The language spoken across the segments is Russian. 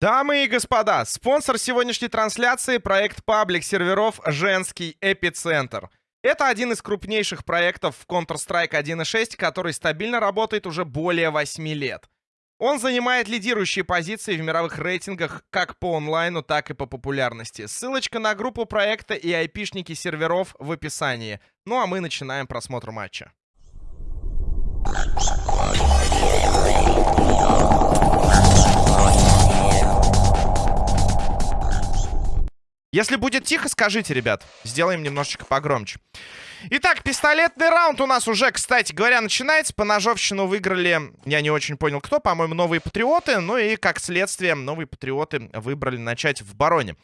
Дамы и господа, спонсор сегодняшней трансляции — проект паблик серверов «Женский эпицентр». Это один из крупнейших проектов в Counter-Strike 1.6, который стабильно работает уже более 8 лет. Он занимает лидирующие позиции в мировых рейтингах как по онлайну, так и по популярности. Ссылочка на группу проекта и айпишники серверов в описании. Ну а мы начинаем просмотр матча. Если будет тихо, скажите, ребят. Сделаем немножечко погромче. Итак, пистолетный раунд у нас уже, кстати говоря, начинается. По ножовщину выиграли, я не очень понял кто, по-моему, новые патриоты. Ну и, как следствие, новые патриоты выбрали начать в бароне.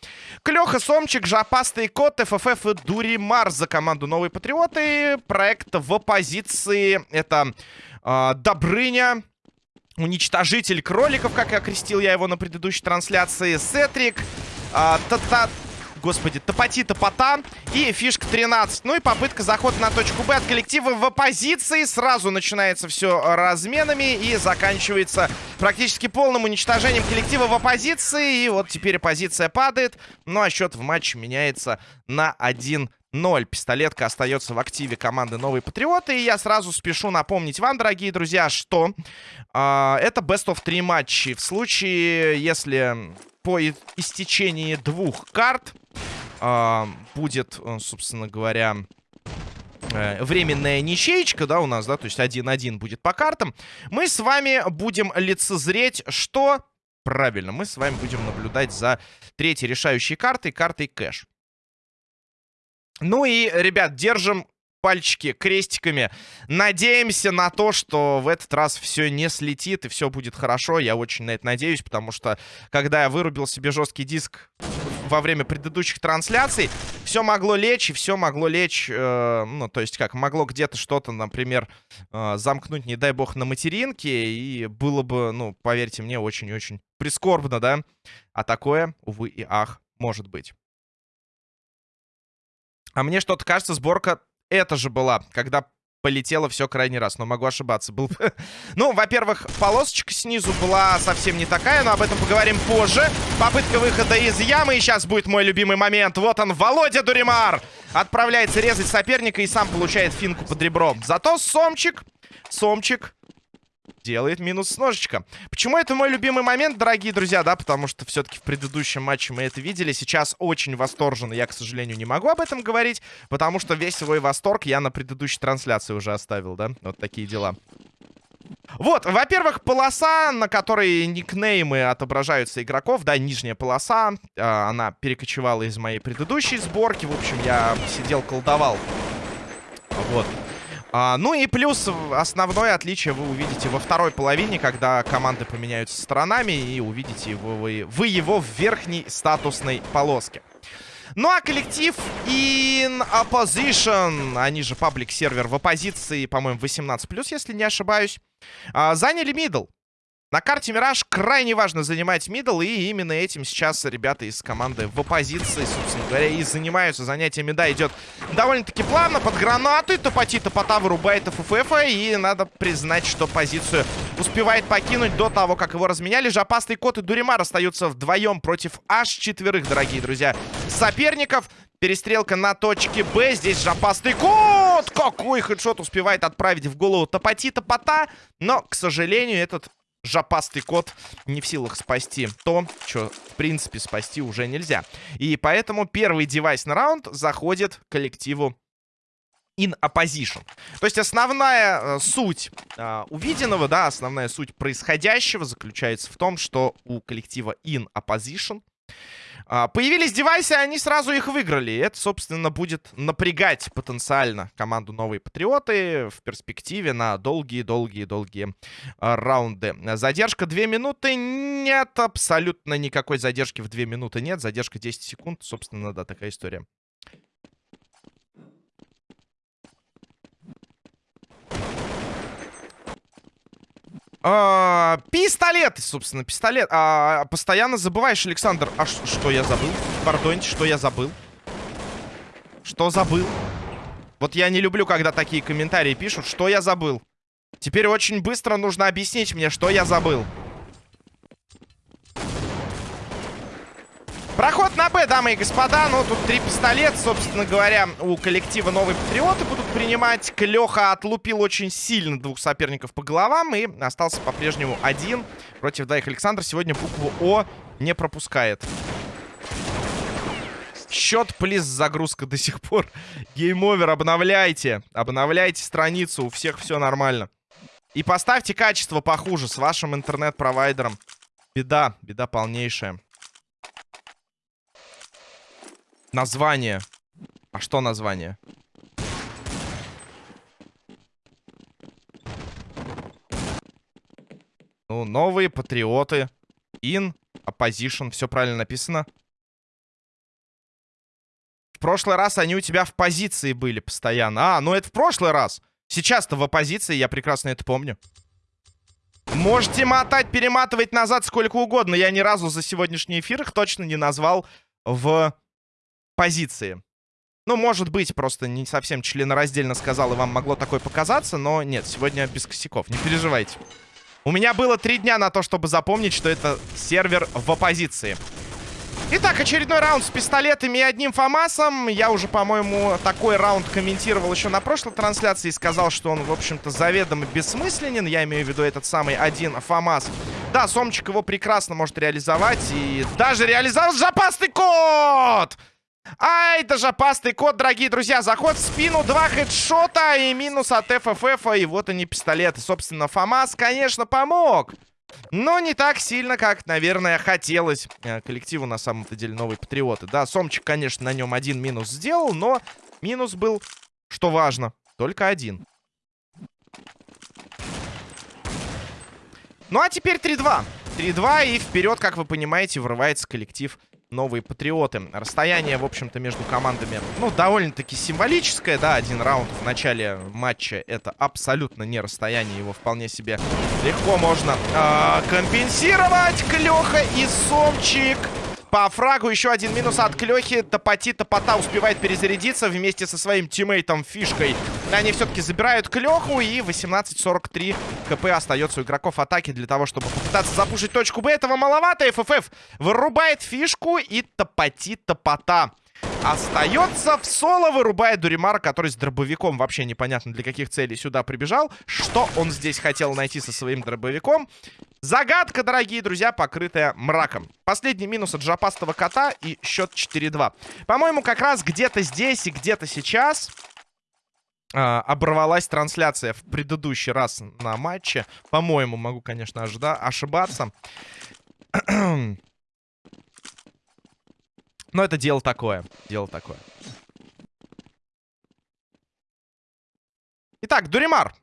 Клёха, Сомчик, Жопастый Кот, ФФФ и Дуримар за команду новые патриоты. Проект в оппозиции. Это э, Добрыня, Уничтожитель кроликов, как окрестил я его на предыдущей трансляции. Сетрик, э, Тата господи, топоти топота и фишка 13. Ну и попытка захода на точку Б от коллектива в оппозиции. Сразу начинается все разменами и заканчивается практически полным уничтожением коллектива в оппозиции. И вот теперь оппозиция падает. Ну а счет в матче меняется на 1 0. Пистолетка остается в активе команды Новые Патриоты. И я сразу спешу напомнить вам, дорогие друзья, что э, это Best of 3 матчи. В случае, если по истечении двух карт э, будет, э, собственно говоря, э, временная ничеечка, да, у нас, да, то есть 1-1 будет по картам. Мы с вами будем лицезреть, что... Правильно, мы с вами будем наблюдать за третьей решающей картой, картой кэш. Ну и, ребят, держим пальчики крестиками. Надеемся на то, что в этот раз все не слетит и все будет хорошо. Я очень на это надеюсь, потому что когда я вырубил себе жесткий диск во время предыдущих трансляций, все могло лечь, и все могло лечь, э, ну, то есть как, могло где-то что-то, например, э, замкнуть, не дай бог, на материнке, и было бы, ну, поверьте мне, очень-очень прискорбно, да? А такое, увы и ах, может быть. А мне что-то кажется, сборка это же была, когда полетело все крайний раз, но могу ошибаться. Был... ну, во-первых, полосочка снизу была совсем не такая, но об этом поговорим позже. Попытка выхода из ямы, и сейчас будет мой любимый момент. Вот он, Володя Дуримар! Отправляется резать соперника и сам получает финку под ребром. Зато Сомчик, Сомчик делает минус с ножичка. Почему это мой любимый момент, дорогие друзья, да? Потому что все-таки в предыдущем матче мы это видели. Сейчас очень восторженно. Я, к сожалению, не могу об этом говорить, потому что весь свой восторг я на предыдущей трансляции уже оставил, да? Вот такие дела. Вот, во-первых, полоса, на которой никнеймы отображаются игроков, да, нижняя полоса, э, она перекочевала из моей предыдущей сборки. В общем, я сидел, колдовал. Вот. А, ну и плюс основное отличие вы увидите во второй половине, когда команды поменяются сторонами и увидите его, вы, вы его в верхней статусной полоске. Ну а коллектив In Opposition, они же паблик сервер в оппозиции, по-моему, 18+, если не ошибаюсь, а, заняли мидл. На карте Мираж крайне важно занимать мидл, и именно этим сейчас ребята из команды в оппозиции, собственно говоря, и занимаются. Занятиями, да, идет довольно-таки плавно, под гранаты, топоти топота вырубает ФФФ, и надо признать, что позицию успевает покинуть до того, как его разменяли. Жопастый кот и Дуримар остаются вдвоем против аж четверых, дорогие друзья, соперников. Перестрелка на точке Б. Здесь жопастый кот! Какой хедшот успевает отправить в голову топоти топота. Но, к сожалению, этот жопастый кот не в силах спасти то, что, в принципе, спасти уже нельзя. И поэтому первый девайс на раунд заходит коллективу in opposition. То есть основная э, суть э, увиденного, да, основная суть происходящего заключается в том, что у коллектива in opposition появились девайсы, они сразу их выиграли. Это, собственно, будет напрягать потенциально команду Новые Патриоты в перспективе на долгие-долгие-долгие а, раунды. Задержка 2 минуты. Нет, абсолютно никакой задержки в 2 минуты нет. Задержка 10 секунд. Собственно, да, такая история. А, пистолет, собственно, пистолет. А, постоянно забываешь, Александр. А что я забыл? Пардоньте, что я забыл? Что забыл? Вот я не люблю, когда такие комментарии пишут. Что я забыл? Теперь очень быстро нужно объяснить мне, что я забыл. Проход на Б, дамы и господа. Ну, тут три пистолета, собственно говоря, у коллектива новые патриоты будут принимать. Клёха отлупил очень сильно двух соперников по головам и остался по-прежнему один против двоих. Александр сегодня букву О не пропускает. Счет, please, загрузка до сих пор. Game over, обновляйте. Обновляйте страницу, у всех все нормально. И поставьте качество похуже с вашим интернет-провайдером. Беда, беда полнейшая. Название. А что название? Ну, новые патриоты. In, opposition. Все правильно написано. В прошлый раз они у тебя в позиции были постоянно. А, ну это в прошлый раз. Сейчас-то в оппозиции, я прекрасно это помню. Можете мотать, перематывать назад сколько угодно. Я ни разу за сегодняшний эфир их точно не назвал в позиции. Ну, может быть, просто не совсем членораздельно сказал, и вам могло такое показаться, но нет, сегодня без косяков, не переживайте. У меня было три дня на то, чтобы запомнить, что это сервер в оппозиции. Итак, очередной раунд с пистолетами и одним ФАМАСом. Я уже, по-моему, такой раунд комментировал еще на прошлой трансляции и сказал, что он, в общем-то, заведомо бессмысленен. Я имею в виду этот самый один ФАМАС. Да, Сомчик его прекрасно может реализовать и даже реализовал запасный код! Ай, это же опасный код, дорогие друзья. Заход в спину, два хедшота и минус от ФФФ. И вот они, пистолеты. Собственно, ФАМАС, конечно, помог. Но не так сильно, как, наверное, хотелось э, коллективу, на самом-то деле, новые патриоты. Да, Сомчик, конечно, на нем один минус сделал, но минус был, что важно, только один. Ну, а теперь 3-2. 3-2, и вперед, как вы понимаете, врывается коллектив новые патриоты. Расстояние, в общем-то, между командами, ну, довольно-таки символическое, да, один раунд в начале матча это абсолютно не расстояние, его вполне себе легко можно э, компенсировать. Клёха и Сомчик по фрагу еще один минус от Клёхи. Топоти Топота успевает перезарядиться вместе со своим тиммейтом Фишкой. Они все-таки забирают Клёху. И 18-43 КП остается у игроков атаки для того, чтобы попытаться запушить точку Б. Этого маловато. ФФФ вырубает Фишку и Топоти Топота. Остается в соло, вырубает Дуримара, который с дробовиком вообще непонятно для каких целей сюда прибежал. Что он здесь хотел найти со своим дробовиком? Загадка, дорогие друзья, покрытая мраком. Последний минус от жопастого кота и счет 4-2. По-моему, как раз где-то здесь и где-то сейчас э, оборвалась трансляция в предыдущий раз на матче. По-моему, могу, конечно, ожида ошибаться. Но это дело такое. Дело такое. Итак, Дуримар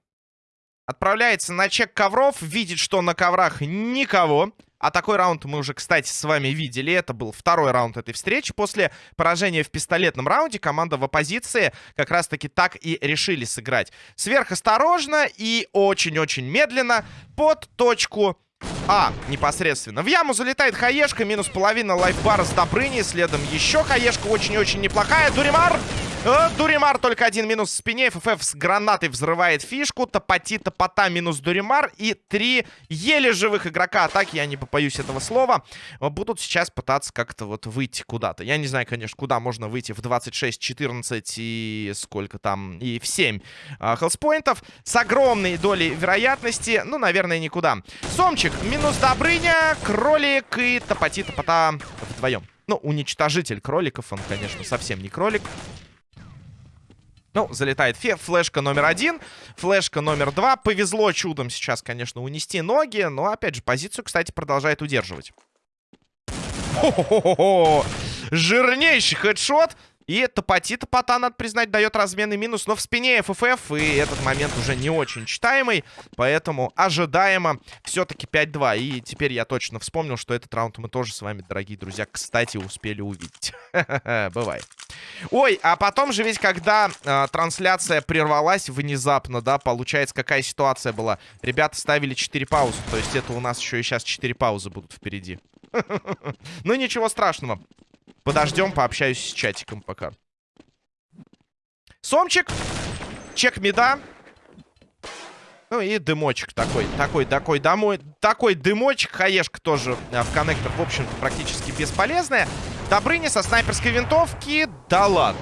отправляется на чек ковров. Видит, что на коврах никого. А такой раунд мы уже, кстати, с вами видели. Это был второй раунд этой встречи. После поражения в пистолетном раунде команда в оппозиции как раз-таки так и решили сыграть. Сверхосторожно и очень-очень медленно под точку а, непосредственно. В яму залетает хаешка, минус половина лайфбара с Добрыни. Следом еще хаешка очень-очень неплохая. Дуримар Дуримар только один минус в спине. ФФ с гранатой взрывает фишку. Топоти, топота, минус Дуримар. И три еле живых игрока атаки, я не побоюсь этого слова, будут сейчас пытаться как-то вот выйти куда-то. Я не знаю, конечно, куда можно выйти в 26, 14 и сколько там, и в 7 а, хелспоинтов. С огромной долей вероятности, ну, наверное, никуда. Сомчик, минус Добрыня, Кролик и Топоти, топота вдвоем. Ну, уничтожитель кроликов, он, конечно, совсем не кролик. Ну, залетает фе флешка номер один, флешка номер два. Повезло чудом сейчас, конечно, унести ноги, но, опять же, позицию, кстати, продолжает удерживать. Хо-хо-хо-хо! Жирнейший хедшот. И топоти топота, надо признать, дает разменный минус. Но в спине ФФФ, и этот момент уже не очень читаемый. Поэтому ожидаемо все-таки 5-2. И теперь я точно вспомнил, что этот раунд мы тоже с вами, дорогие друзья, кстати, успели увидеть. Бывает. Ой, а потом же ведь, когда э, трансляция прервалась внезапно, да, получается, какая ситуация была? Ребята ставили 4 паузы. То есть это у нас еще и сейчас 4 паузы будут впереди. Ну, ничего страшного. Подождем, пообщаюсь с чатиком пока. Сомчик. Чек меда. Ну и дымочек такой, такой, такой, домой, такой дымочек. Хаешка тоже а, в коннектор, в общем-то, практически бесполезная. Добрыня со снайперской винтовки. Да ладно.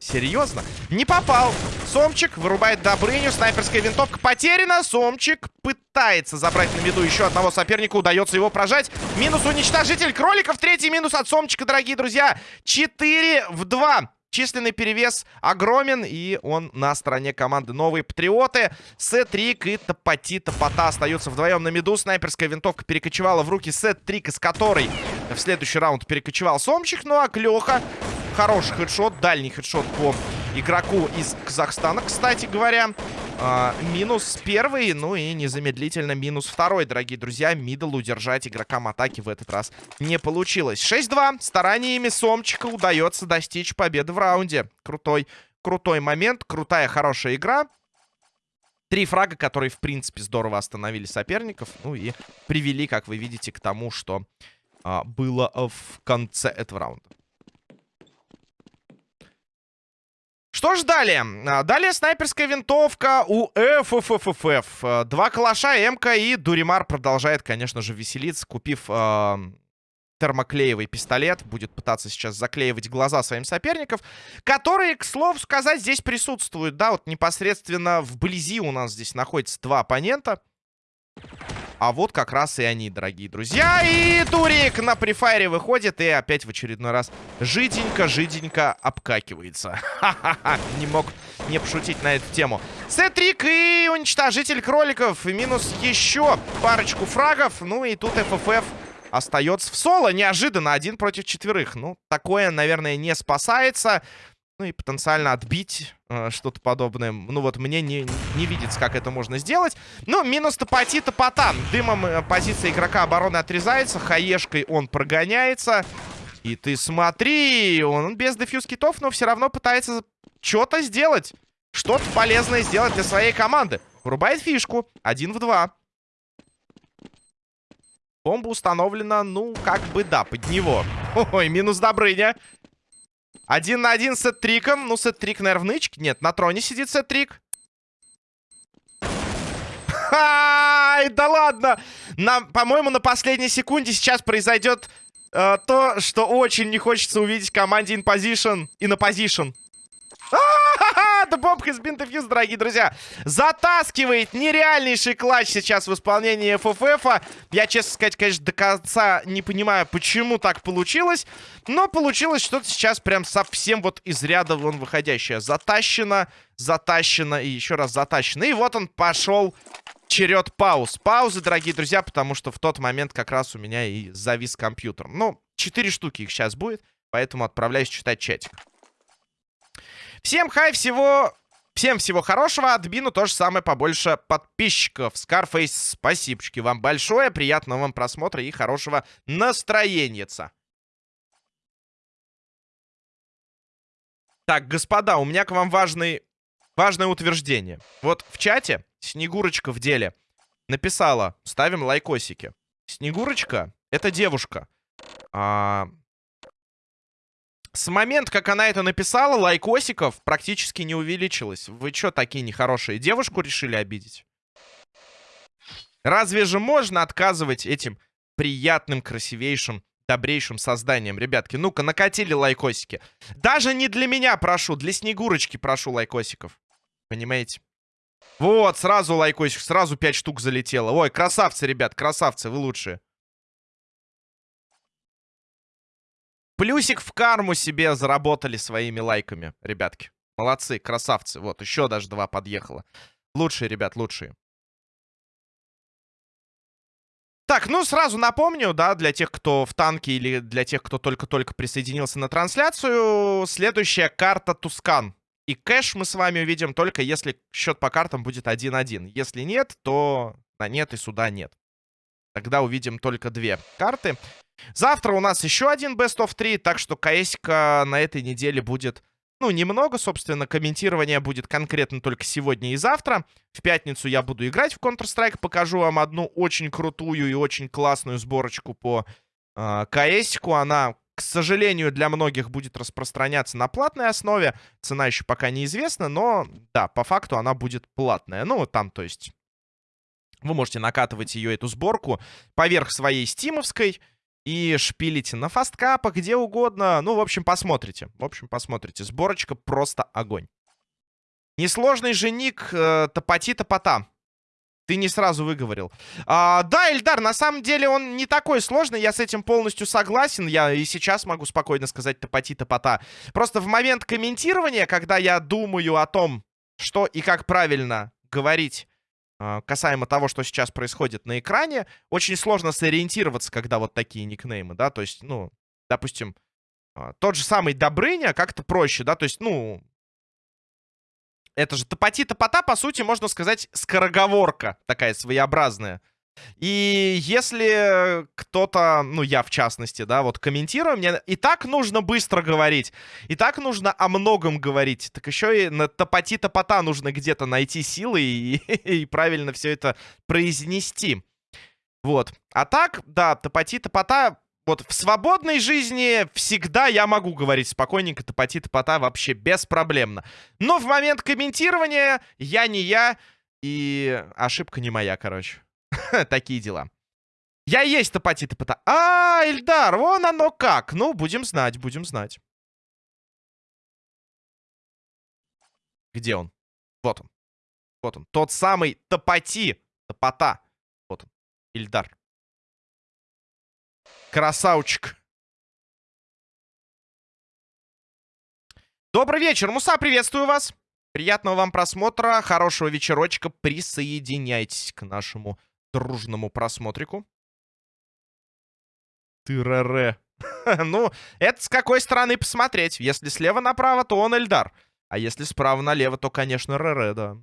Серьезно? Не попал. Сомчик вырубает Добрыню. Снайперская винтовка потеряна. Сомчик пытается забрать на виду еще одного соперника. Удается его прожать. Минус уничтожитель кроликов. Третий минус от Сомчика, дорогие друзья. 4 в 2. Численный перевес огромен, и он на стороне команды Новые Патриоты. Сет-трик и Топати Топота остаются вдвоем на миду. Снайперская винтовка перекочевала в руки Сет-трик, из которой в следующий раунд перекочевал Сомчик. Ну а Клёха Хороший headshot, дальний headshot по игроку из Казахстана, кстати говоря. А, минус первый, ну и незамедлительно минус второй, дорогие друзья. Middle удержать игрокам атаки в этот раз не получилось. 6-2. Стараниями Сомчика удается достичь победы в раунде. Крутой, крутой момент, крутая, хорошая игра. Три фрага, которые, в принципе, здорово остановили соперников. Ну и привели, как вы видите, к тому, что а, было в конце этого раунда. Что ж далее? А, далее снайперская винтовка у ФФФФ. Два калаша, МК и Дуримар продолжает, конечно же, веселиться, купив э, термоклеевый пистолет. Будет пытаться сейчас заклеивать глаза своим соперников, которые, к слову сказать, здесь присутствуют. Да, вот непосредственно вблизи у нас здесь находится два оппонента. А вот как раз и они, дорогие друзья. И Турик на префайре выходит и опять в очередной раз жиденько-жиденько обкакивается. Ха-ха-ха, не мог не пошутить на эту тему. Сетрик и уничтожитель кроликов. Минус еще парочку фрагов. Ну и тут ФФФ остается в соло. Неожиданно, один против четверых. Ну, такое, наверное, не спасается. Ну и потенциально отбить э, что-то подобное. Ну вот мне не, не видится, как это можно сделать. Ну, минус топоти топота. Дымом э, позиция игрока обороны отрезается. Хаешкой он прогоняется. И ты смотри, он без дефьюз китов, но все равно пытается что-то сделать. Что-то полезное сделать для своей команды. Врубает фишку. Один в два. Бомба установлена, ну, как бы да, под него. Ой, минус Добрыня. Один на один с сет-триком. Ну, сет-трик, наверное, в нычке. Нет, на троне сидит сет-трик. Ай, да ладно! По-моему, на последней секунде сейчас произойдет э, то, что очень не хочется увидеть команде in position и на position. Да бомбка из бинтофьюз, дорогие друзья. Затаскивает нереальнейший клатч сейчас в исполнении. -а. Я, честно сказать, конечно, до конца не понимаю, почему так получилось. Но получилось что-то сейчас прям совсем вот из ряда вон выходящее. Затащено, затащено и еще раз затащено. И вот он пошел черед пауз. Паузы, дорогие друзья, потому что в тот момент как раз у меня и завис компьютер. Ну, четыре штуки их сейчас будет, поэтому отправляюсь читать чатик. Всем хай, всего... Всем всего хорошего, админу тоже самое побольше подписчиков. Скарфейс, спасибо вам большое, приятного вам просмотра и хорошего настроения. Так, господа, у меня к вам важный, важное утверждение. Вот в чате Снегурочка в деле написала, ставим лайкосики. Снегурочка — это девушка. А, с момента, как она это написала, лайкосиков практически не увеличилось. Вы что, такие нехорошие? Девушку решили обидеть? Разве же можно отказывать этим приятным, красивейшим, добрейшим созданиям? Ребятки, ну-ка, накатили лайкосики. Даже не для меня прошу, для Снегурочки прошу лайкосиков. Понимаете? Вот, сразу лайкосик, сразу 5 штук залетело. Ой, красавцы, ребят, красавцы, вы лучшие. Плюсик в карму себе заработали своими лайками, ребятки. Молодцы, красавцы. Вот, еще даже два подъехало. Лучшие, ребят, лучшие. Так, ну сразу напомню, да, для тех, кто в танке или для тех, кто только-только присоединился на трансляцию, следующая карта Тускан. И кэш мы с вами увидим только если счет по картам будет 1-1. Если нет, то на нет и сюда нет. Тогда увидим только две карты. Завтра у нас еще один Best of 3, так что КСК на этой неделе будет, ну, немного, собственно, комментирование будет конкретно только сегодня и завтра. В пятницу я буду играть в Counter-Strike, покажу вам одну очень крутую и очень классную сборочку по э, КСК. Она, к сожалению, для многих будет распространяться на платной основе. Цена еще пока неизвестна, но, да, по факту она будет платная. Ну, там, то есть... Вы можете накатывать ее, эту сборку, поверх своей стимовской, и шпилите на фасткапах, где угодно. Ну, в общем, посмотрите. В общем, посмотрите. Сборочка просто огонь. Несложный же ник э, Топати-Топота. Ты не сразу выговорил. А, да, Эльдар, на самом деле он не такой сложный. Я с этим полностью согласен. Я и сейчас могу спокойно сказать Топати-Топота. Просто в момент комментирования, когда я думаю о том, что и как правильно говорить касаемо того, что сейчас происходит на экране, очень сложно сориентироваться, когда вот такие никнеймы, да, то есть, ну, допустим, а, тот же самый Добрыня как-то проще, да, то есть, ну, это же топоти-топота, по сути, можно сказать, скороговорка такая своеобразная. И если кто-то, ну я в частности, да, вот комментирую, мне и так нужно быстро говорить, и так нужно о многом говорить, так еще и на топоти-топота нужно где-то найти силы и, и правильно все это произнести. Вот. А так, да, топоти-топота, вот в свободной жизни всегда я могу говорить спокойненько топоти-топота вообще беспроблемно. Но в момент комментирования я не я, и ошибка не моя, короче. Такие дела. Я есть топати топота. А, Эльдар, вон оно как. Ну, будем знать, будем знать. Где он? Вот он. Вот он. Тот самый топати. Топота. Вот он. Ильдар. Красавчик. Добрый вечер, Муса, приветствую вас. Приятного вам просмотра, хорошего вечерочка. Присоединяйтесь к нашему дружному просмотрику. Тырэре. ну, это с какой стороны посмотреть. Если слева направо, то он Эльдар. А если справа налево, то, конечно, Рере, да.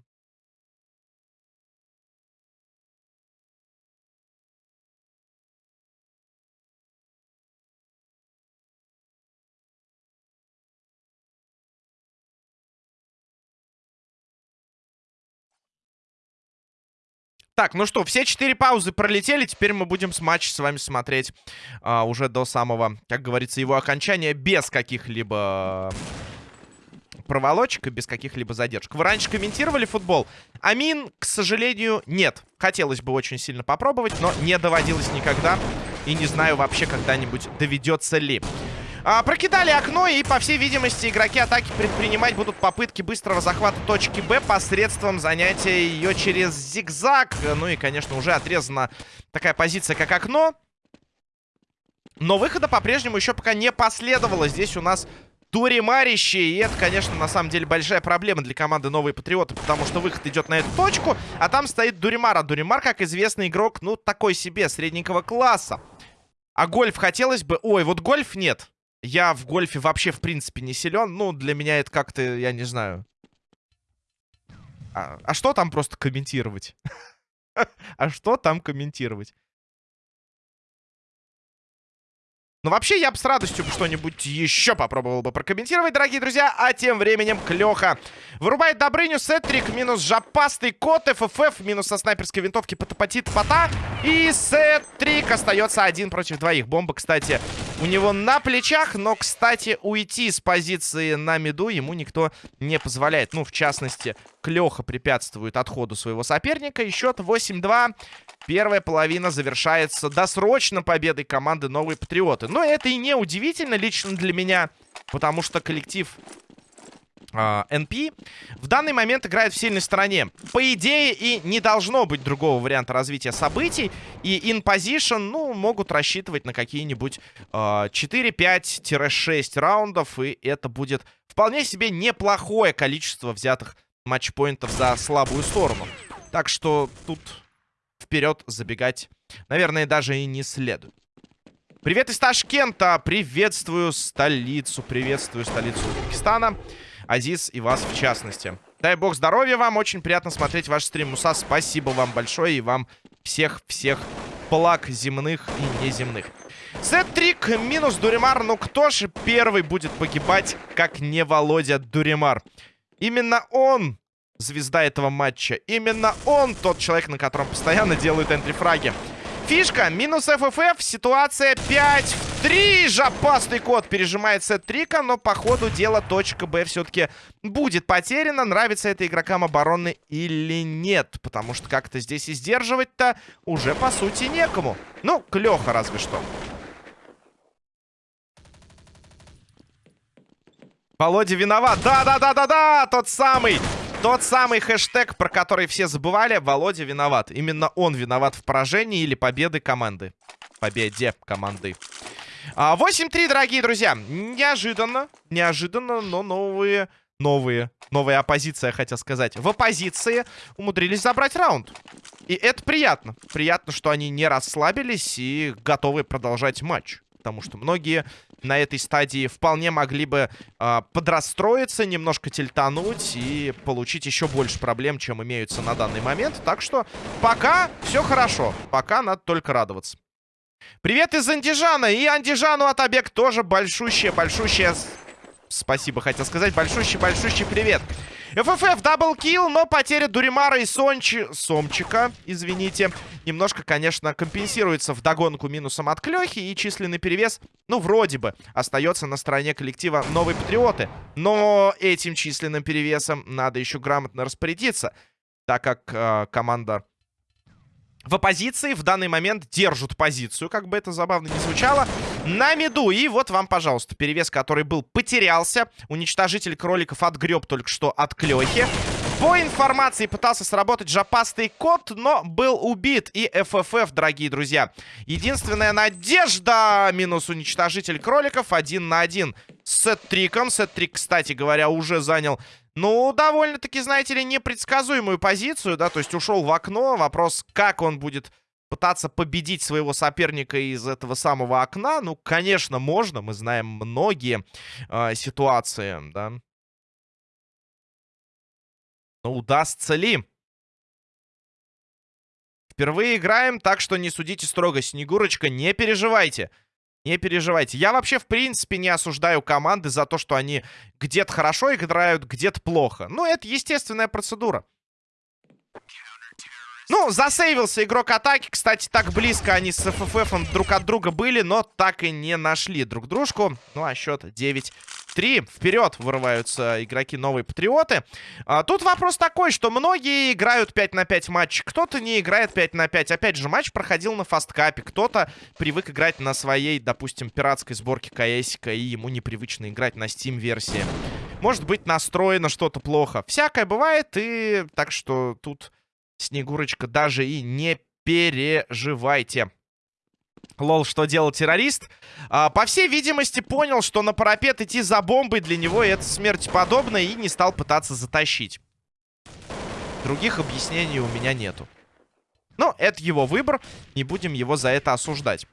Так, ну что, все четыре паузы пролетели. Теперь мы будем с матч с вами смотреть а, уже до самого, как говорится, его окончания без каких-либо проволочек и без каких-либо задержек. Вы раньше комментировали футбол? Амин, к сожалению, нет. Хотелось бы очень сильно попробовать, но не доводилось никогда. И не знаю вообще когда-нибудь доведется ли. А, прокидали окно, и, по всей видимости, игроки атаки предпринимать будут попытки быстрого захвата точки Б посредством занятия ее через зигзаг. Ну и, конечно, уже отрезана такая позиция, как окно. Но выхода по-прежнему еще пока не последовало. Здесь у нас Туримарище. И это, конечно, на самом деле большая проблема для команды Новые Патриоты, потому что выход идет на эту точку, а там стоит Дуримар. А Дуримар, как известный игрок, ну, такой себе, средненького класса. А гольф хотелось бы... Ой, вот гольф нет. Я в гольфе вообще, в принципе, не силен. Ну, для меня это как-то, я не знаю. А, а что там просто комментировать? А что там комментировать? Ну, вообще, я бы с радостью что-нибудь еще попробовал бы прокомментировать, дорогие друзья. А тем временем Клёха вырубает Добрыню, Сетрик, минус жопастый кот, ФФФ, минус со снайперской винтовки потопотит пота. И Сетрик остается один против двоих. Бомба, кстати, у него на плечах, но, кстати, уйти с позиции на миду ему никто не позволяет. Ну, в частности, Клёха препятствует отходу своего соперника. И счет 8-2. Первая половина завершается досрочно победой команды Новые Патриоты. Но это и не удивительно лично для меня, потому что коллектив а, в данный момент играет в сильной стороне. По идее, и не должно быть другого варианта развития событий. И position, ну, могут рассчитывать на какие-нибудь uh, а, 4-5-6 раундов. И это будет вполне себе неплохое количество взятых матчпоинтов за слабую сторону. Так что тут вперед забегать, наверное, даже и не следует. Привет из Ташкента! Приветствую столицу, приветствую столицу Узбекистана. Азиз и вас в частности. Дай бог здоровья вам, очень приятно смотреть ваш стрим. Муса, спасибо вам большое и вам всех-всех благ земных и неземных. Сет-трик минус Дуримар. Ну кто же первый будет погибать, как не Володя Дуримар? Именно он звезда этого матча. Именно он тот человек, на котором постоянно делают энтрифраги. Фишка, минус ФФФ, ситуация 5 в 3. Жопастый код пережимает сет трика, но по ходу дела точка Б все-таки будет потеряна. Нравится это игрокам обороны или нет, потому что как-то здесь и сдерживать-то уже по сути некому. Ну, Клёха разве что. Володя виноват. Да-да-да-да-да! Тот самый! Тот самый хэштег, про который все забывали. Володя виноват. Именно он виноват в поражении или победы команды. Победе команды. 8-3, а, дорогие друзья. Неожиданно. Неожиданно, но новые... Новые. Новая оппозиция, хотел сказать. В оппозиции умудрились забрать раунд. И это приятно. Приятно, что они не расслабились и готовы продолжать матч потому что многие на этой стадии вполне могли бы э, подрастроиться, немножко тильтануть и получить еще больше проблем, чем имеются на данный момент. Так что пока все хорошо, пока надо только радоваться. Привет из Андижана, и Андижану от Обег тоже большущее-большущее... Спасибо, хотел сказать. Большущий-большущий привет. ФФФ double kill, но потеря Дуримара и Сончи... Сомчика, извините, немножко, конечно, компенсируется в догонку минусом от Клёхи. И численный перевес, ну, вроде бы, остается на стороне коллектива Новые Патриоты. Но этим численным перевесом надо еще грамотно распорядиться, так как э, команда в оппозиции в данный момент держат позицию, как бы это забавно не звучало, на меду. И вот вам, пожалуйста, перевес, который был, потерялся. Уничтожитель кроликов отгреб только что от Клёхи. По информации пытался сработать жопастый кот, но был убит. И ФФФ, дорогие друзья. Единственная надежда минус уничтожитель кроликов один на один с сет-триком. Сет-трик, кстати говоря, уже занял ну, довольно-таки, знаете ли, непредсказуемую позицию, да, то есть ушел в окно. Вопрос, как он будет пытаться победить своего соперника из этого самого окна. Ну, конечно, можно, мы знаем многие э, ситуации, да. Но удастся ли? Впервые играем, так что не судите строго. Снегурочка, не переживайте. Не переживайте. Я вообще, в принципе, не осуждаю команды за то, что они где-то хорошо играют, где-то плохо. Ну, это естественная процедура. Ну, засейвился игрок атаки. Кстати, так близко они с ФФФ друг от друга были, но так и не нашли друг дружку. Ну, а счет 9 3. Вперед вырываются игроки новые патриоты. А, тут вопрос такой, что многие играют 5 на 5 матч, кто-то не играет 5 на 5. Опять же, матч проходил на фасткапе, кто-то привык играть на своей, допустим, пиратской сборке КСика, и ему непривычно играть на Steam-версии. Может быть, настроено что-то плохо. Всякое бывает, и так что тут, Снегурочка, даже и не переживайте. Лол, что делал террорист? А, по всей видимости, понял, что на парапет идти за бомбой для него это смерть подобно и не стал пытаться затащить. Других объяснений у меня нету. Но это его выбор, не будем его за это осуждать.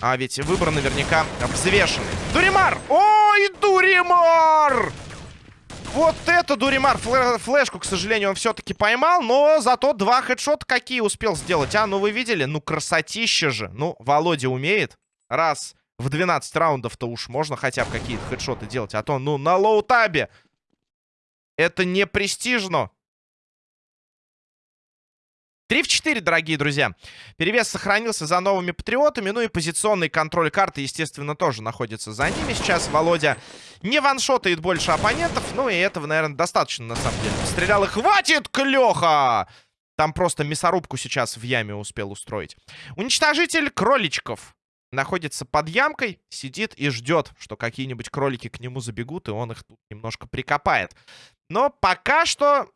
А ведь выбор наверняка взвешенный. Дуримар! Ой, Дуримар! Вот это Дуримар флешку, к сожалению, он все-таки поймал. Но зато два хедшота какие успел сделать. А, ну вы видели? Ну красотища же. Ну, Володя умеет. Раз в 12 раундов-то уж можно хотя бы какие-то хедшоты делать. А то, ну, на лоу-табе. Это не престижно. 3 в 4, дорогие друзья. Перевес сохранился за новыми патриотами. Ну и позиционный контроль карты, естественно, тоже находится за ними. Сейчас Володя не ваншотает больше оппонентов. Ну и этого, наверное, достаточно, на самом деле. Стрелял и хватит, Клёха! Там просто мясорубку сейчас в яме успел устроить. Уничтожитель кроличков находится под ямкой, сидит и ждет, что какие-нибудь кролики к нему забегут, и он их тут немножко прикопает. Но пока что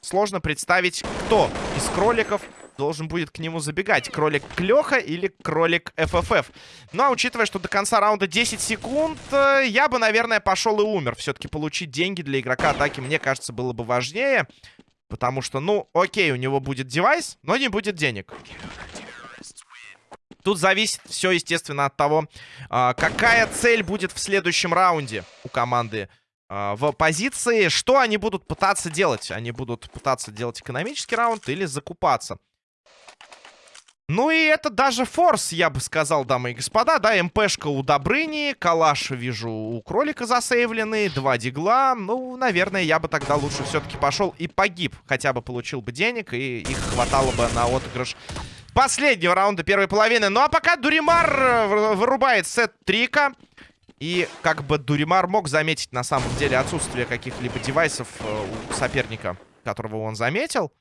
сложно представить, кто из кроликов должен будет к нему забегать. Кролик Клёха или кролик ФФФ. Ну, а учитывая, что до конца раунда 10 секунд, э, я бы, наверное, пошел и умер. Все-таки получить деньги для игрока атаки, мне кажется, было бы важнее. Потому что, ну, окей, у него будет девайс, но не будет денег. Тут зависит все, естественно, от того, а, какая цель будет в следующем раунде у команды а, в позиции. Что они будут пытаться делать? Они будут пытаться делать экономический раунд или закупаться. Ну и это даже форс, я бы сказал, дамы и господа. Да, МПшка у Добрыни, калаш вижу у кролика засейвленный, два дигла. Ну, наверное, я бы тогда лучше все-таки пошел и погиб. Хотя бы получил бы денег и их хватало бы на отыгрыш последнего раунда первой половины. Ну а пока Дуримар э, вырубает Сетрика. И как бы Дуримар мог заметить на самом деле отсутствие каких-либо девайсов э, у соперника, которого он заметил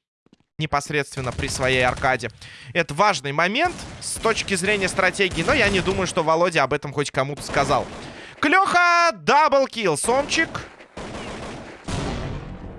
непосредственно при своей аркаде. Это важный момент с точки зрения стратегии, но я не думаю, что Володя об этом хоть кому-то сказал. Клёха, double kill, Сомчик.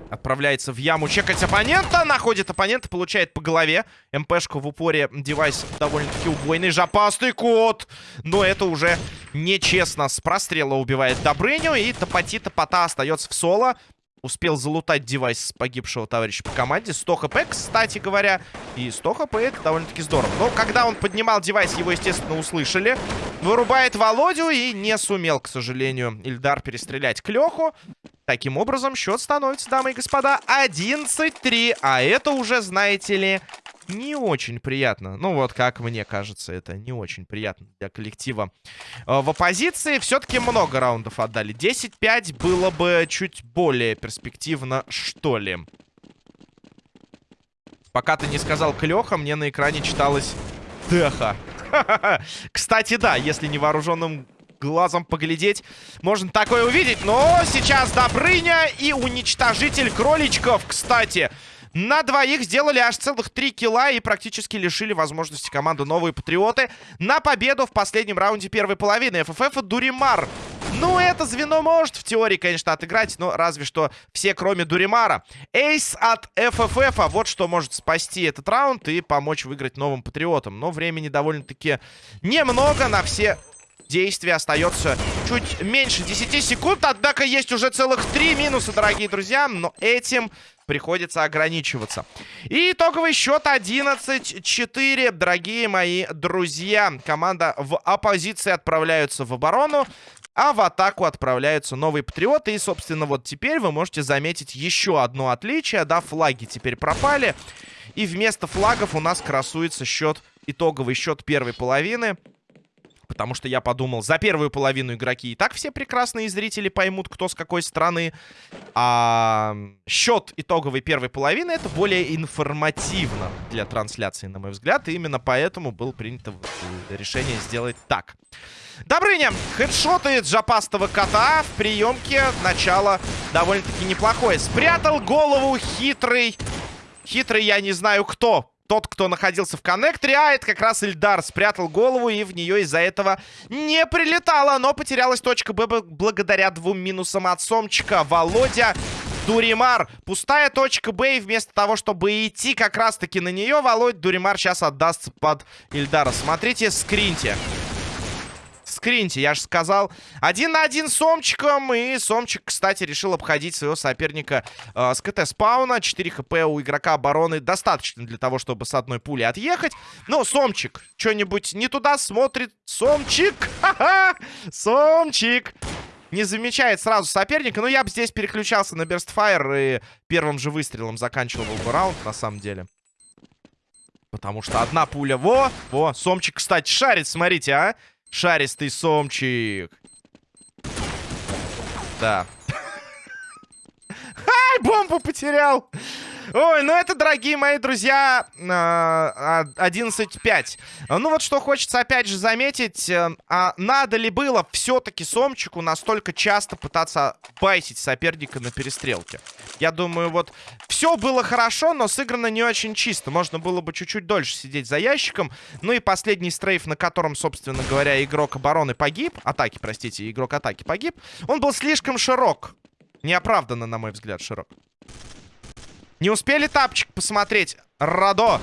Отправляется в яму чекать оппонента. Находит оппонента, получает по голове. МПшку в упоре. Девайс довольно-таки убойный. Жопастый кот. Но это уже нечестно. С прострела убивает Добрыню. И Топоти-Топота остается в соло. Успел залутать девайс погибшего товарища по команде. 100 HP, кстати говоря. И 100 HP это довольно-таки здорово. Но когда он поднимал девайс, его, естественно, услышали. Вырубает Володю и не сумел, к сожалению, Ильдар перестрелять Клёху. Таким образом, счет становится, дамы и господа, 11-3. А это уже, знаете ли, не очень приятно. Ну вот, как мне кажется, это не очень приятно для коллектива. Э, в оппозиции все-таки много раундов отдали. 10-5 было бы чуть более перспективно, что ли. Пока ты не сказал Клёха, мне на экране читалось Теха. Кстати, да, если невооруженным глазом поглядеть, можно такое увидеть. Но сейчас Добрыня и уничтожитель кроличков, кстати. На двоих сделали аж целых три килла и практически лишили возможности команды Новые Патриоты на победу в последнем раунде первой половины. ФФФ и Дуримар. Ну, это звено может в теории, конечно, отыграть, но разве что все, кроме Дуримара. Эйс от ФФФ, а вот что может спасти этот раунд и помочь выиграть новым Патриотам. Но времени довольно-таки немного на все действия остается чуть меньше 10 секунд. Однако есть уже целых 3 минуса, дорогие друзья. Но этим приходится ограничиваться. И итоговый счет 11-4, дорогие мои друзья. Команда в оппозиции отправляются в оборону. А в атаку отправляются новые патриоты. И, собственно, вот теперь вы можете заметить еще одно отличие. Да, флаги теперь пропали. И вместо флагов у нас красуется счет, итоговый счет первой половины. Потому что я подумал, за первую половину игроки и так все прекрасные зрители поймут, кто с какой страны. А счет итоговой первой половины это более информативно для трансляции, на мой взгляд. И именно поэтому было принято решение сделать так. Добрыня хедшотает жопастого кота в приемке. Начало довольно-таки неплохое. Спрятал голову хитрый. Хитрый я не знаю кто тот, кто находился в коннекторе. А, это как раз Ильдар спрятал голову, и в нее из-за этого не прилетало. Но потерялась точка Б благодаря двум минусам от Сомчика. Володя Дуримар. Пустая точка Б, и вместо того, чтобы идти как раз-таки на нее, Володь Дуримар сейчас отдастся под Ильдара. Смотрите, скриньте скриньте, я же сказал. Один на один с Сомчиком. И Сомчик, кстати, решил обходить своего соперника э, с КТ-спауна. 4 хп у игрока обороны достаточно для того, чтобы с одной пули отъехать. Но Сомчик что-нибудь не туда смотрит. Сомчик! Ха-ха! Сомчик! Не замечает сразу соперника. Но я бы здесь переключался на Берстфайр и первым же выстрелом заканчивал бы раунд, на самом деле. Потому что одна пуля... Во! Во! Сомчик, кстати, шарит, смотрите, а! Шаристый сомчик. Да. Ай, бомбу потерял. Ой, ну это, дорогие мои друзья, 11-5. А, ну вот что хочется опять же заметить. Э, а надо ли было все-таки Сомчику настолько часто пытаться байсить соперника на перестрелке? Я думаю, вот все было хорошо, но сыграно не очень чисто. Можно было бы чуть-чуть дольше сидеть за ящиком. Ну и последний стрейф, на котором, собственно говоря, игрок обороны погиб. Атаки, простите, игрок атаки погиб. Он был слишком широк. Неоправданно, на мой взгляд, широк. Не успели тапчик посмотреть? Радо.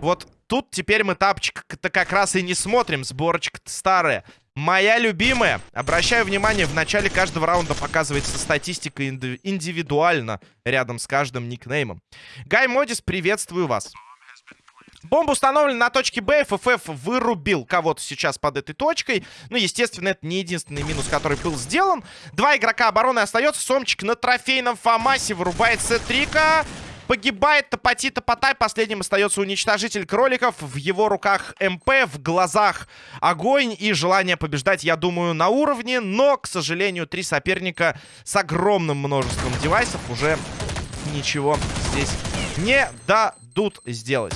Вот тут теперь мы тапчик-то как раз и не смотрим. Сборочка старая. Моя любимая. Обращаю внимание, в начале каждого раунда показывается статистика индивидуально рядом с каждым никнеймом. Гай Модис, приветствую вас. Бомба установлена на точке Б. ФФ вырубил кого-то сейчас под этой точкой. Ну, естественно, это не единственный минус, который был сделан. Два игрока обороны остается. Сомчик на трофейном Фомасе вырубает Сетрика. Погибает Топоти Топотай. Последним остается уничтожитель кроликов. В его руках МП, в глазах огонь и желание побеждать, я думаю, на уровне. Но, к сожалению, три соперника с огромным множеством девайсов уже ничего здесь не дадут сделать.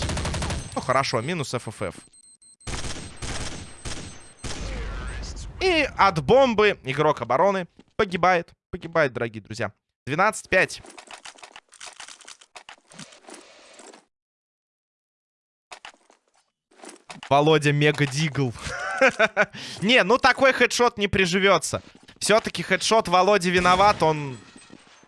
Ну, хорошо, минус ФФФ. И от бомбы игрок обороны погибает. Погибает, дорогие друзья. 12-5. Володя Мега Дигл. не, ну такой хедшот не приживется. Все-таки хедшот Володи виноват, он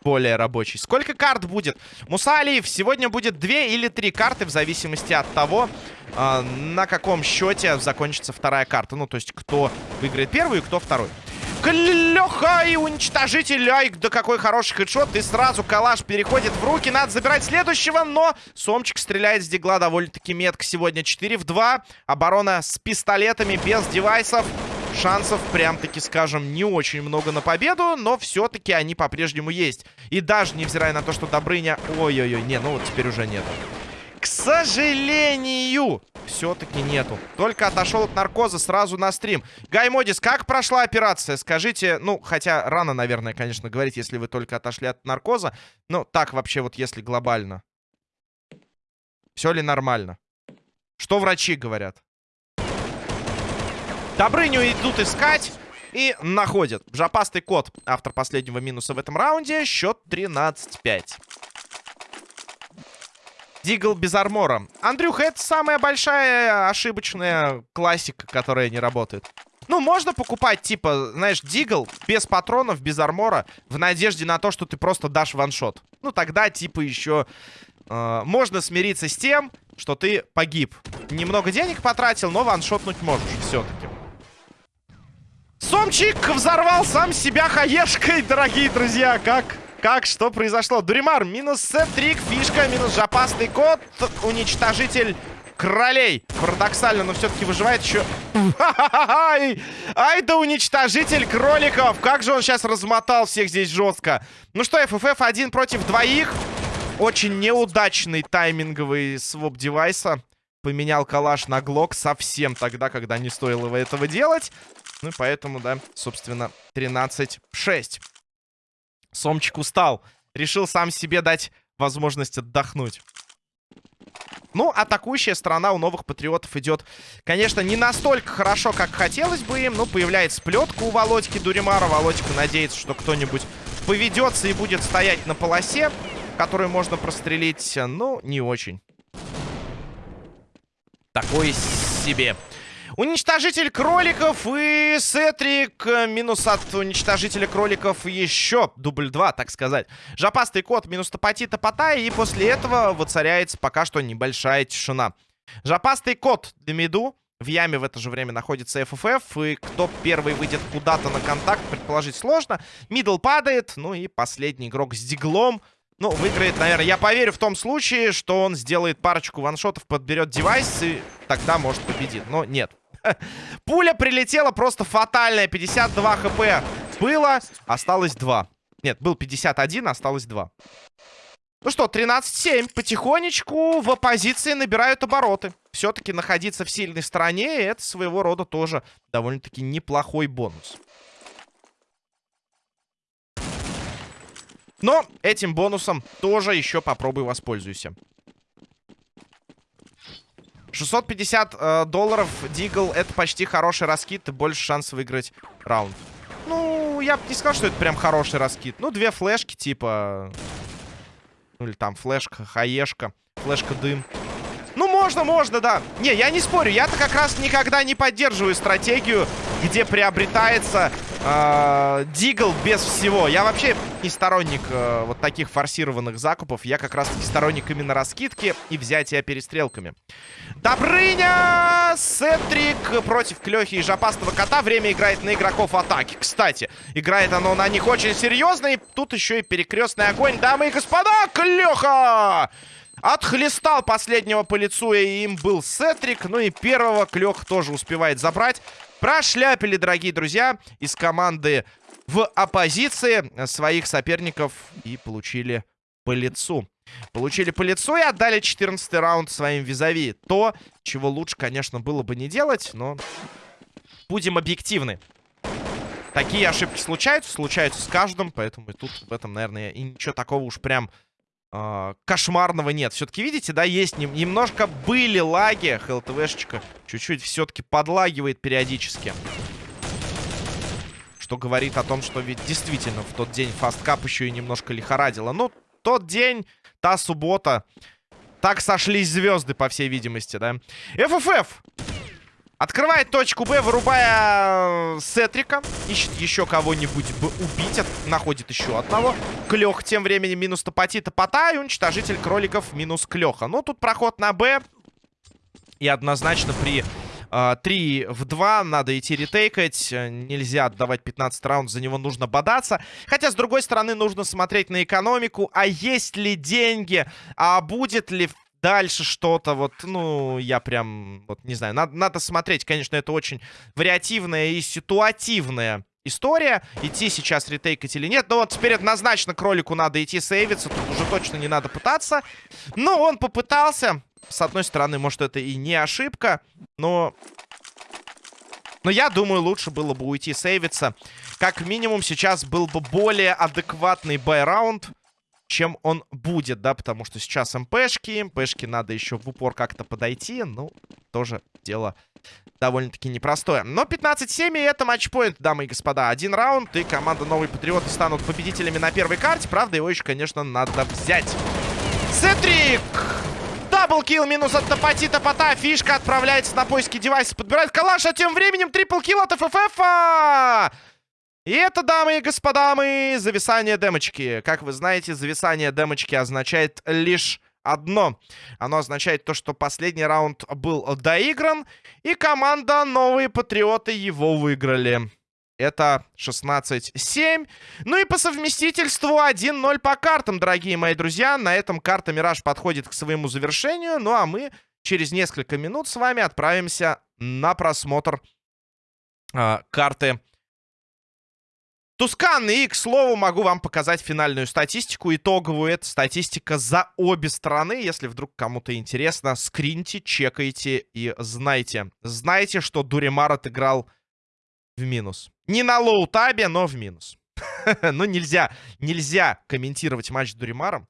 более рабочий. Сколько карт будет? Муса Алиев, сегодня будет две или три карты, в зависимости от того, э, на каком счете закончится вторая карта. Ну, то есть, кто выиграет первую и кто второй. Клёха и уничтожитель. Ай, да какой хороший хедшот. И сразу калаш переходит в руки. Надо забирать следующего, но Сомчик стреляет с дигла довольно-таки метко сегодня. 4 в 2. Оборона с пистолетами, без девайсов. Шансов, прям-таки скажем, не очень много на победу, но все-таки они по-прежнему есть. И даже невзирая на то, что Добрыня... Ой-ой-ой, не, ну вот теперь уже нет. К сожалению, все-таки нету. Только отошел от наркоза сразу на стрим. Гай Модис, как прошла операция? Скажите, ну, хотя рано, наверное, конечно, говорить, если вы только отошли от наркоза. Ну, так вообще вот, если глобально. Все ли нормально? Что врачи говорят? Добрыню идут искать и находят. Жопастый кот, автор последнего минуса в этом раунде. Счет 13-5. Дигл без армора. Андрюха, это самая большая ошибочная классика, которая не работает. Ну, можно покупать, типа, знаешь, дигл без патронов, без армора, в надежде на то, что ты просто дашь ваншот. Ну, тогда, типа, еще э, можно смириться с тем, что ты погиб. Немного денег потратил, но ваншотнуть можешь все-таки. Сомчик взорвал сам себя хаешкой, дорогие друзья. Как как, что произошло? Дуримар, минус сет-трик, фишка, минус жопастый кот, уничтожитель кролей. Парадоксально, но все-таки выживает еще... Ай, ай да уничтожитель кроликов. Как же он сейчас размотал всех здесь жестко. Ну что, FFF один против двоих. Очень неудачный тайминговый своп девайса. Поменял калаш на глок совсем тогда, когда не стоило этого делать. Ну и поэтому, да, собственно, 13-6. Сомчик устал. Решил сам себе дать возможность отдохнуть. Ну, атакующая сторона у новых патриотов идет, конечно, не настолько хорошо, как хотелось бы им. Но появляется плетка у Володьки Дуримара. Володька надеется, что кто-нибудь поведется и будет стоять на полосе, которую можно прострелить. Ну, не очень. Такой себе. Уничтожитель кроликов и Сетрик. Минус от уничтожителя кроликов еще дубль 2, так сказать. Жопастый кот минус топоти топота. И после этого воцаряется пока что небольшая тишина. Жопастый кот для миду. В яме в это же время находится FFF. И кто первый выйдет куда-то на контакт, предположить сложно. Middle падает. Ну и последний игрок с Deagle ом. Ну, выиграет, наверное, я поверю в том случае, что он сделает парочку one-shot ов, подберет девайс и тогда, может, победит. Но нет. Пуля прилетела просто фатальная. 52 хп было, осталось 2. Нет, был 51, осталось 2. Ну что, 13-7. Потихонечку в оппозиции набирают обороты. Все-таки находиться в сильной стороне, это своего рода тоже довольно-таки неплохой бонус. Но этим бонусом тоже еще попробуй воспользуйся. 650 э, долларов Дигл это почти хороший раскид и больше шансов выиграть раунд. Ну, я бы не сказал, что это прям хороший раскид. Ну, две флешки типа... Ну, или там флешка, хаешка, флешка-дым. Ну, можно, можно, да. Не, я не спорю. Я-то как раз никогда не поддерживаю стратегию, где приобретается дигл без всего. Я вообще не сторонник э, вот таких форсированных закупов. Я как раз-таки сторонник именно раскидки и взятия перестрелками. Добрыня! Сетрик против Клёхи и Жопастого Кота. Время играет на игроков атаки. Кстати, играет оно на них очень серьезно. И тут еще и перекрестный огонь. Дамы и господа, Клёха! Отхлестал последнего по лицу, и им был Сетрик. Ну и первого Клёх тоже успевает забрать. Прошляпили, дорогие друзья, из команды в оппозиции своих соперников и получили по лицу. Получили по лицу и отдали 14 раунд своим визави. То, чего лучше, конечно, было бы не делать, но будем объективны. Такие ошибки случаются, случаются с каждым, поэтому и тут в этом, наверное, и ничего такого уж прям э, кошмарного нет. Все-таки, видите, да, есть нем немножко были лаги. ХЛТВшечка чуть-чуть все-таки подлагивает периодически. Что говорит о том, что ведь действительно в тот день фасткап еще и немножко лихорадило. Ну, тот день, та суббота. Так сошлись звезды, по всей видимости, да. ФФФ! Открывает точку Б, вырубая э, Сетрика. Ищет еще кого-нибудь бы убить. Находит еще одного. Клех тем временем минус топоти топота. И уничтожитель кроликов минус Клеха. Ну, тут проход на Б. И однозначно при э, 3 в 2 надо идти ретейкать. Нельзя отдавать 15 раунд, за него нужно бодаться. Хотя, с другой стороны, нужно смотреть на экономику. А есть ли деньги? А будет ли дальше что-то, вот, ну, я прям, вот, не знаю, надо, надо смотреть, конечно, это очень вариативная и ситуативная история, идти сейчас ретейкать или нет, но вот теперь однозначно кролику надо идти сейвиться, тут уже точно не надо пытаться, но он попытался, с одной стороны, может, это и не ошибка, но... Но я думаю, лучше было бы уйти сейвиться. Как минимум, сейчас был бы более адекватный бай-раунд чем он будет, да, потому что сейчас МПшки, МПшки надо еще в упор как-то подойти, ну, тоже дело довольно-таки непростое. Но 15-7 и это матчпоинт, дамы и господа. Один раунд, и команда Новые Патриоты станут победителями на первой карте. Правда, его еще, конечно, надо взять. Сетрик! Даблкил минус от топоти топота. Фишка отправляется на поиски девайса. Подбирает калаш, а тем временем триплкил от ФФФ. И это, дамы и господа, мы зависание демочки. Как вы знаете, зависание демочки означает лишь одно. Оно означает то, что последний раунд был доигран, и команда Новые Патриоты его выиграли. Это 16-7. Ну и по совместительству 1-0 по картам, дорогие мои друзья. На этом карта Мираж подходит к своему завершению. Ну а мы через несколько минут с вами отправимся на просмотр э, карты Тускан и, к слову, могу вам показать финальную статистику, итоговую. Это статистика за обе стороны. Если вдруг кому-то интересно, скриньте, чекайте и знайте. Знайте, что Дуримар отыграл в минус. Не на low tab е, но в минус. Ну, нельзя, нельзя комментировать матч с Дуримаром.